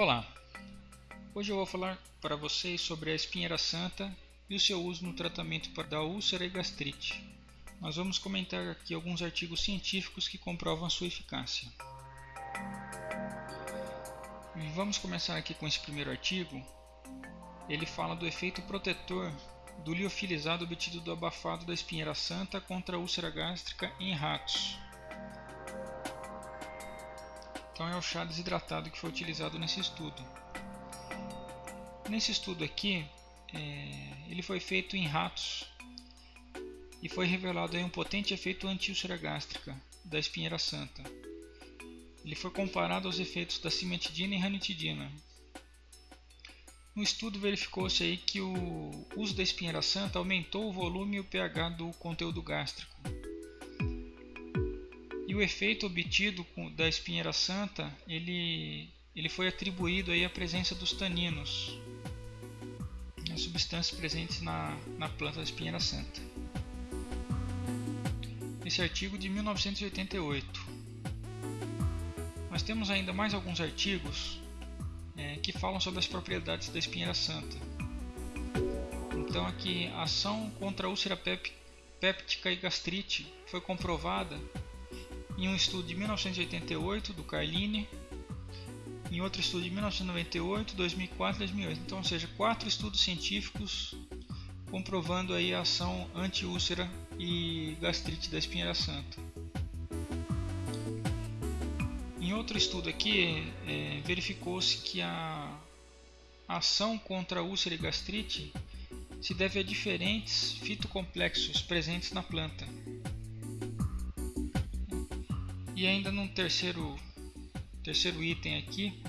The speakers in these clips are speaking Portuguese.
Olá! Hoje eu vou falar para vocês sobre a espinheira santa e o seu uso no tratamento da úlcera e gastrite. Nós vamos comentar aqui alguns artigos científicos que comprovam sua eficácia. Vamos começar aqui com esse primeiro artigo. Ele fala do efeito protetor do liofilizado obtido do abafado da espinheira santa contra a úlcera gástrica em ratos. Então é o chá desidratado que foi utilizado nesse estudo. Nesse estudo aqui, é, ele foi feito em ratos e foi revelado aí um potente efeito anti-úlcera gástrica da espinheira santa. Ele foi comparado aos efeitos da cimetidina e ranitidina. No estudo verificou-se aí que o uso da espinheira santa aumentou o volume e o pH do conteúdo gástrico e o efeito obtido com, da espinheira santa, ele, ele foi atribuído aí à presença dos taninos, as substâncias presentes na, na planta da espinheira santa. Esse artigo de 1988. Nós temos ainda mais alguns artigos é, que falam sobre as propriedades da espinheira santa. Então aqui, a ação contra a úlcera péptica e gastrite foi comprovada em um estudo de 1988 do Carline, em outro estudo de 1998, 2004 e 2008. Então, ou seja, quatro estudos científicos comprovando aí a ação anti-úlcera e gastrite da espinheira santa. Em outro estudo aqui, é, verificou-se que a ação contra a úlcera e gastrite se deve a diferentes fitocomplexos presentes na planta. E ainda num terceiro, terceiro item aqui,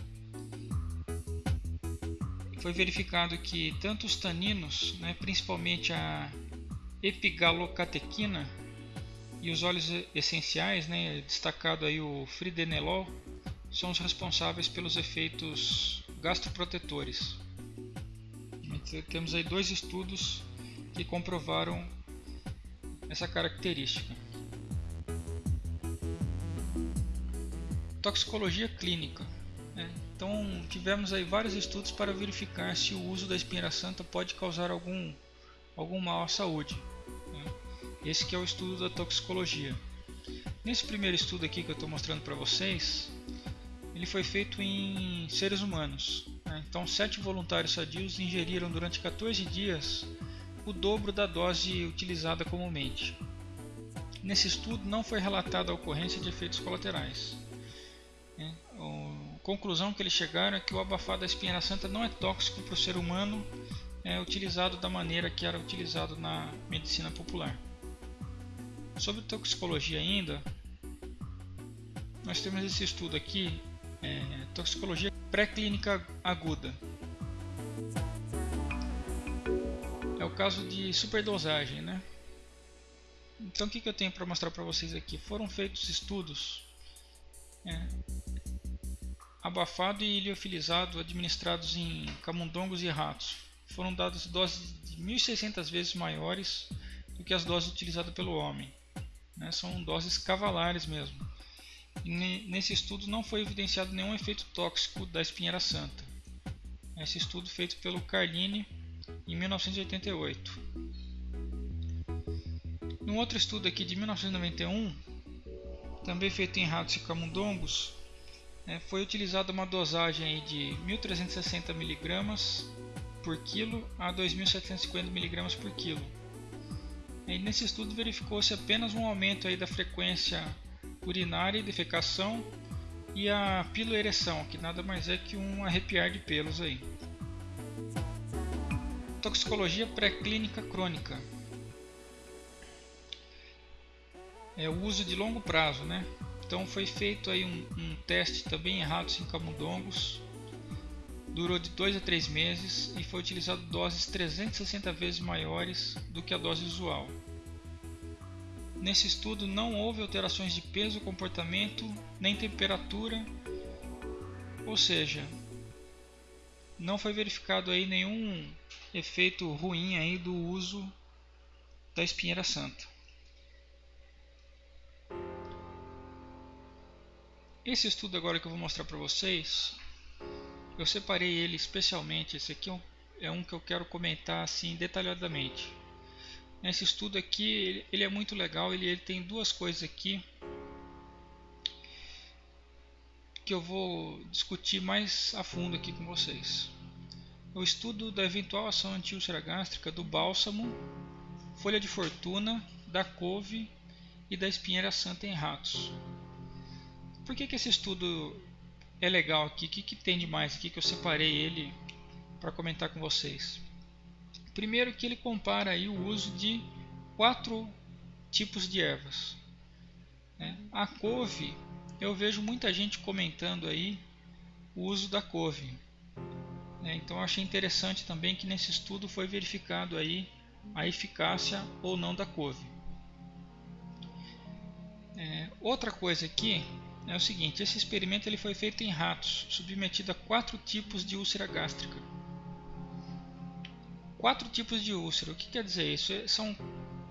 foi verificado que tanto os taninos, né, principalmente a epigalocatequina e os óleos essenciais, né, destacado aí o fridenelol, são os responsáveis pelos efeitos gastroprotetores. Então, temos aí dois estudos que comprovaram essa característica. Toxicologia clínica. Né? Então tivemos aí vários estudos para verificar se o uso da espinheira santa pode causar algum, algum mal à saúde. Né? Esse que é o estudo da toxicologia. Nesse primeiro estudo aqui que eu estou mostrando para vocês, ele foi feito em seres humanos. Né? Então sete voluntários sadios ingeriram durante 14 dias o dobro da dose utilizada comumente. Nesse estudo não foi relatada a ocorrência de efeitos colaterais. Conclusão que eles chegaram é que o abafado da espinheira santa não é tóxico para o ser humano, é utilizado da maneira que era utilizado na medicina popular. Sobre toxicologia ainda, nós temos esse estudo aqui, é, toxicologia pré-clínica aguda. É o caso de superdosagem, né? Então o que, que eu tenho para mostrar para vocês aqui? Foram feitos estudos é, abafado e liofilizado administrados em camundongos e ratos. Foram dadas doses de 1.600 vezes maiores do que as doses utilizadas pelo homem. Né? São doses cavalares mesmo. E nesse estudo não foi evidenciado nenhum efeito tóxico da espinheira santa. Esse estudo feito pelo Carline em 1988. Num outro estudo aqui de 1991, também feito em ratos e camundongos, é, foi utilizada uma dosagem de 1.360 mg por quilo a 2.750 mg por quilo. E nesse estudo verificou-se apenas um aumento aí da frequência urinária e defecação e a piloereção, que nada mais é que um arrepiar de pelos aí. Toxicologia pré-clínica crônica. É o uso de longo prazo, né? Então foi feito aí um, um teste também em ratos em camundongos, durou de 2 a 3 meses e foi utilizado doses 360 vezes maiores do que a dose usual. Nesse estudo não houve alterações de peso, comportamento, nem temperatura, ou seja, não foi verificado aí nenhum efeito ruim aí do uso da espinheira santa. Esse estudo agora que eu vou mostrar para vocês eu separei ele especialmente. Esse aqui é um, é um que eu quero comentar assim detalhadamente. Esse estudo aqui ele, ele é muito legal. Ele, ele tem duas coisas aqui que eu vou discutir mais a fundo aqui com vocês. O estudo da eventual ação antiúlcera gástrica do bálsamo, folha de fortuna, da couve e da espinheira santa em ratos. Por que, que esse estudo é legal aqui? O que, que tem de mais aqui que eu separei ele para comentar com vocês? Primeiro que ele compara aí o uso de quatro tipos de ervas. Né? A couve eu vejo muita gente comentando aí o uso da couve. Né? Então achei interessante também que nesse estudo foi verificado aí a eficácia ou não da couve. É, outra coisa aqui é o seguinte, esse experimento ele foi feito em ratos, submetido a quatro tipos de úlcera gástrica. Quatro tipos de úlcera, o que quer dizer isso? É, são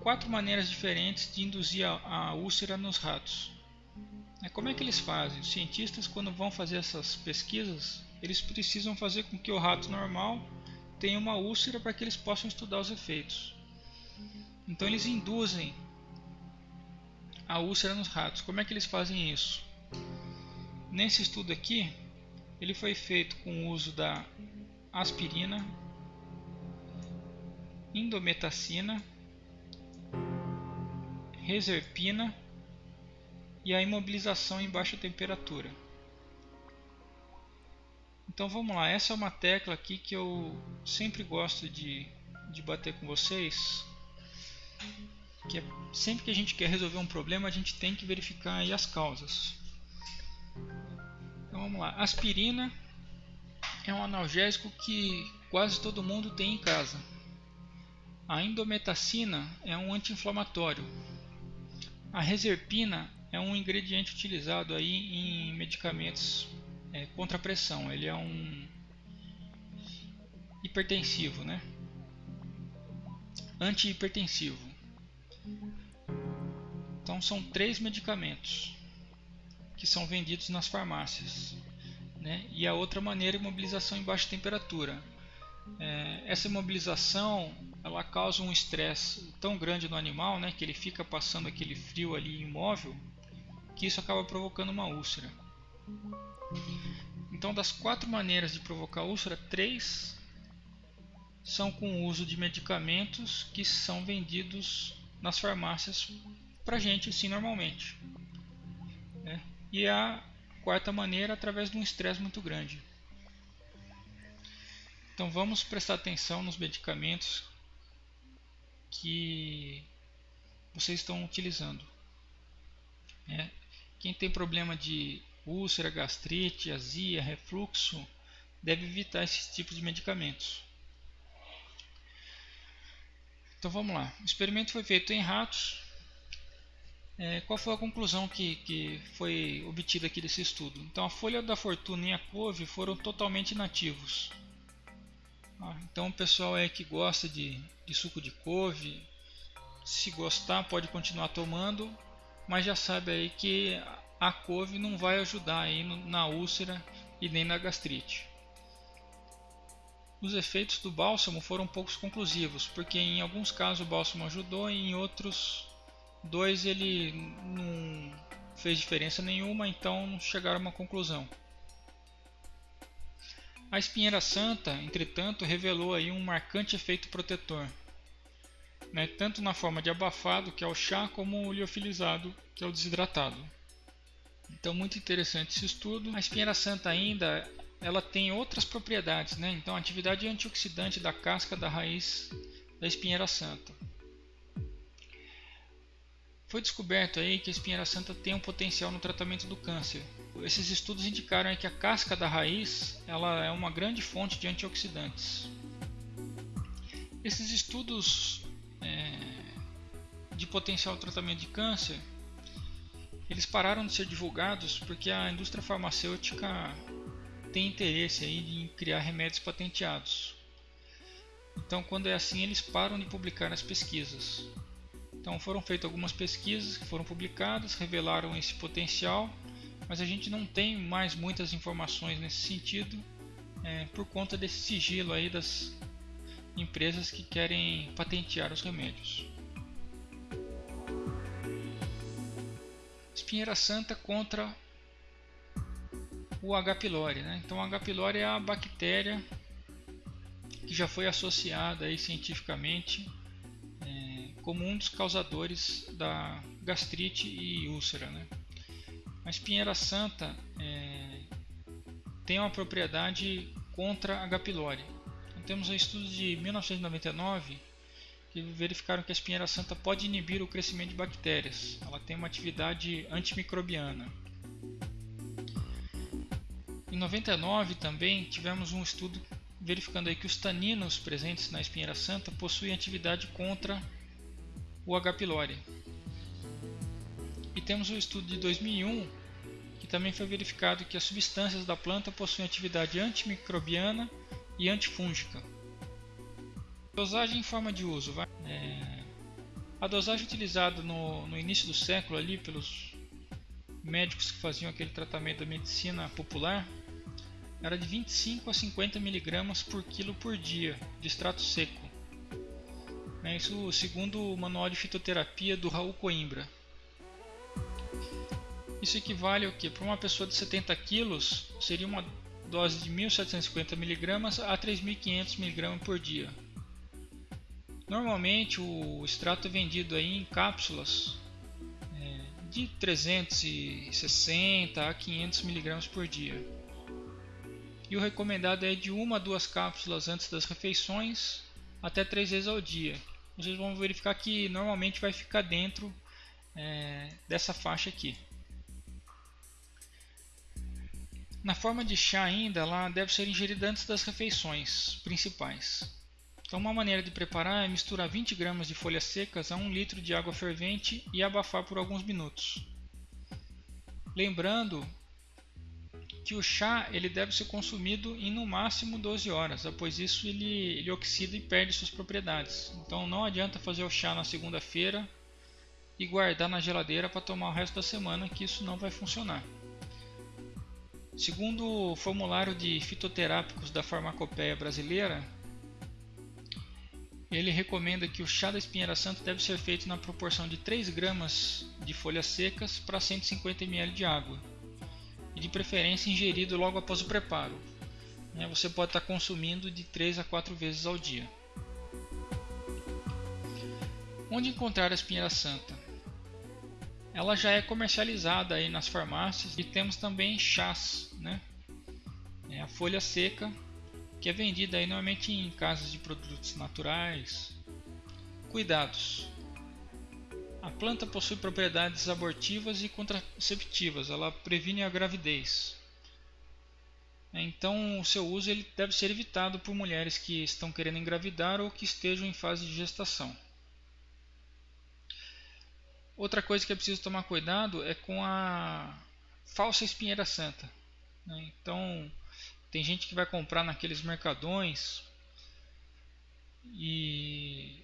quatro maneiras diferentes de induzir a, a úlcera nos ratos. É, como é que eles fazem? Os cientistas, quando vão fazer essas pesquisas, eles precisam fazer com que o rato normal tenha uma úlcera para que eles possam estudar os efeitos. Então eles induzem a úlcera nos ratos. Como é que eles fazem isso? Nesse estudo aqui, ele foi feito com o uso da aspirina, indometacina, reserpina e a imobilização em baixa temperatura. Então vamos lá, essa é uma tecla aqui que eu sempre gosto de, de bater com vocês, que é, sempre que a gente quer resolver um problema a gente tem que verificar as causas. Vamos lá, aspirina é um analgésico que quase todo mundo tem em casa. A indometacina é um anti-inflamatório. A reserpina é um ingrediente utilizado aí em medicamentos é, contra a pressão. Ele é um hipertensivo, né? Antihipertensivo. Então são três medicamentos que são vendidos nas farmácias. Né? E a outra maneira é imobilização em baixa temperatura. É, essa imobilização ela causa um estresse tão grande no animal né, que ele fica passando aquele frio ali imóvel que isso acaba provocando uma úlcera. Então, das quatro maneiras de provocar úlcera, três são com o uso de medicamentos que são vendidos nas farmácias para gente assim normalmente. Né? E a quarta maneira através de um estresse muito grande. Então vamos prestar atenção nos medicamentos que vocês estão utilizando. É, quem tem problema de úlcera, gastrite, azia, refluxo, deve evitar esses tipos de medicamentos. Então vamos lá. O experimento foi feito em ratos. É, qual foi a conclusão que, que foi obtida aqui desse estudo? Então a folha da fortuna e a couve foram totalmente inativos. Ah, então o pessoal é que gosta de, de suco de couve, se gostar pode continuar tomando, mas já sabe aí que a couve não vai ajudar aí na úlcera e nem na gastrite. Os efeitos do bálsamo foram poucos conclusivos, porque em alguns casos o bálsamo ajudou e em outros dois ele não fez diferença nenhuma, então não chegaram a uma conclusão. A espinheira santa, entretanto, revelou aí um marcante efeito protetor né, tanto na forma de abafado, que é o chá, como o liofilizado, que é o desidratado. Então, muito interessante esse estudo. A espinheira santa ainda ela tem outras propriedades, né? então a atividade antioxidante da casca da raiz da espinheira santa. Foi descoberto aí que a espinheira santa tem um potencial no tratamento do câncer. Esses estudos indicaram que a casca da raiz ela é uma grande fonte de antioxidantes. Esses estudos é, de potencial tratamento de câncer, eles pararam de ser divulgados porque a indústria farmacêutica tem interesse aí em criar remédios patenteados. Então, quando é assim, eles param de publicar as pesquisas. Então, foram feitas algumas pesquisas que foram publicadas, revelaram esse potencial, mas a gente não tem mais muitas informações nesse sentido, é, por conta desse sigilo aí das empresas que querem patentear os remédios. Espinheira Santa contra o H. pylori. Né? Então, o H. pylori é a bactéria que já foi associada aí cientificamente como um dos causadores da gastrite e úlcera. Né? A espinheira santa é, tem uma propriedade contra H. pylori. Então, temos um estudo de 1999 que verificaram que a espinheira santa pode inibir o crescimento de bactérias. Ela tem uma atividade antimicrobiana. Em 99 também tivemos um estudo verificando aí que os taninos presentes na espinheira santa possuem atividade contra o H. pylori. E temos o estudo de 2001 que também foi verificado que as substâncias da planta possuem atividade antimicrobiana e antifúngica. Dosagem em forma de uso. É, a dosagem utilizada no, no início do século ali pelos médicos que faziam aquele tratamento da medicina popular era de 25 a 50 mg por quilo por dia de extrato seco. É isso segundo o Manual de Fitoterapia do Raul Coimbra. Isso equivale ao que? Para uma pessoa de 70 kg seria uma dose de 1750 mg a 3500 mg por dia. Normalmente o extrato é vendido aí em cápsulas é, de 360 a 500 mg por dia e o recomendado é de uma a duas cápsulas antes das refeições até três vezes ao dia. Vocês vão verificar que normalmente vai ficar dentro é, dessa faixa aqui. Na forma de chá ainda, ela deve ser ingerida antes das refeições principais. Então uma maneira de preparar é misturar 20 gramas de folhas secas a 1 litro de água fervente e abafar por alguns minutos. Lembrando que o chá ele deve ser consumido em no máximo 12 horas, após isso ele, ele oxida e perde suas propriedades. Então não adianta fazer o chá na segunda-feira e guardar na geladeira para tomar o resto da semana, que isso não vai funcionar. Segundo o formulário de fitoterápicos da Farmacopeia Brasileira, ele recomenda que o chá da espinheira santa deve ser feito na proporção de 3 gramas de folhas secas para 150 ml de água e de preferência ingerido logo após o preparo. Né? Você pode estar consumindo de 3 a 4 vezes ao dia. Onde encontrar a espinheira santa? Ela já é comercializada aí nas farmácias e temos também chás, né? É a folha seca que é vendida aí normalmente em casas de produtos naturais. Cuidados: a planta possui propriedades abortivas e contraceptivas, ela previne a gravidez. Então, o seu uso ele deve ser evitado por mulheres que estão querendo engravidar ou que estejam em fase de gestação. Outra coisa que é preciso tomar cuidado é com a falsa espinheira santa. Né? Então, tem gente que vai comprar naqueles mercadões e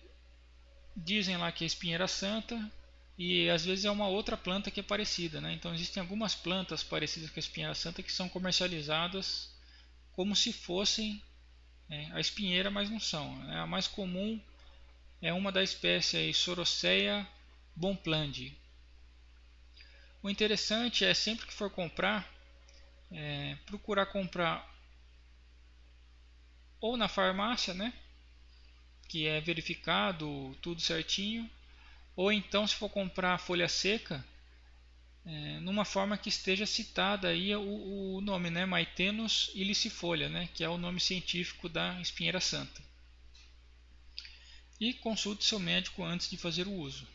dizem lá que é espinheira santa e às vezes é uma outra planta que é parecida. Né? Então existem algumas plantas parecidas com a espinheira santa que são comercializadas como se fossem é, a espinheira, mas não são. Né? A mais comum é uma da espécie aí, Soroceia bonplandi. O interessante é sempre que for comprar, é, procurar comprar ou na farmácia, né? Que é verificado tudo certinho, ou então se for comprar folha seca, é, numa forma que esteja citada aí o, o nome, né, Maitenus ilicifolia, né, que é o nome científico da espinheira santa. E consulte seu médico antes de fazer o uso.